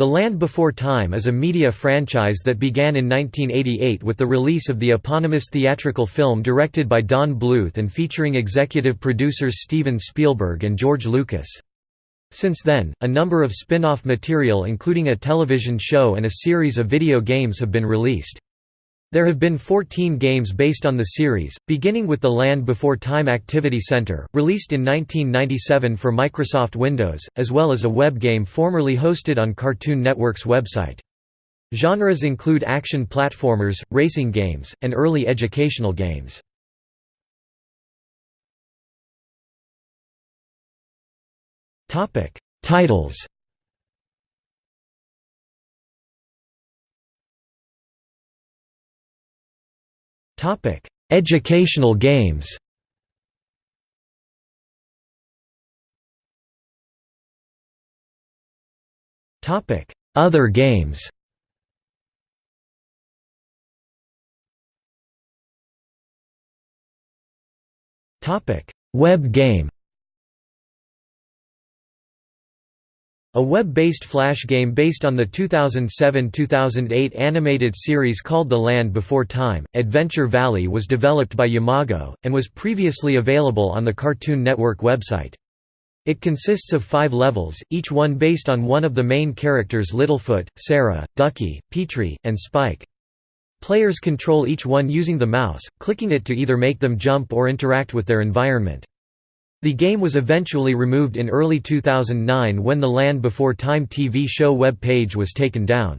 The Land Before Time is a media franchise that began in 1988 with the release of the eponymous theatrical film directed by Don Bluth and featuring executive producers Steven Spielberg and George Lucas. Since then, a number of spin-off material including a television show and a series of video games have been released. There have been 14 games based on the series, beginning with The Land Before Time Activity Center, released in 1997 for Microsoft Windows, as well as a web game formerly hosted on Cartoon Network's website. Genres include action platformers, racing games, and early educational games. Titles Topic: Educational games. Topic: Other games. Topic: Web game. A web-based flash game based on the 2007–2008 animated series called The Land Before Time, Adventure Valley was developed by Yamago, and was previously available on the Cartoon Network website. It consists of five levels, each one based on one of the main characters Littlefoot, Cera, Ducky, Petrie, and Spike. Players control each one using the mouse, clicking it to either make them jump or interact with their environment. The game was eventually removed in early 2009 when the Land Before Time TV show web page was taken down.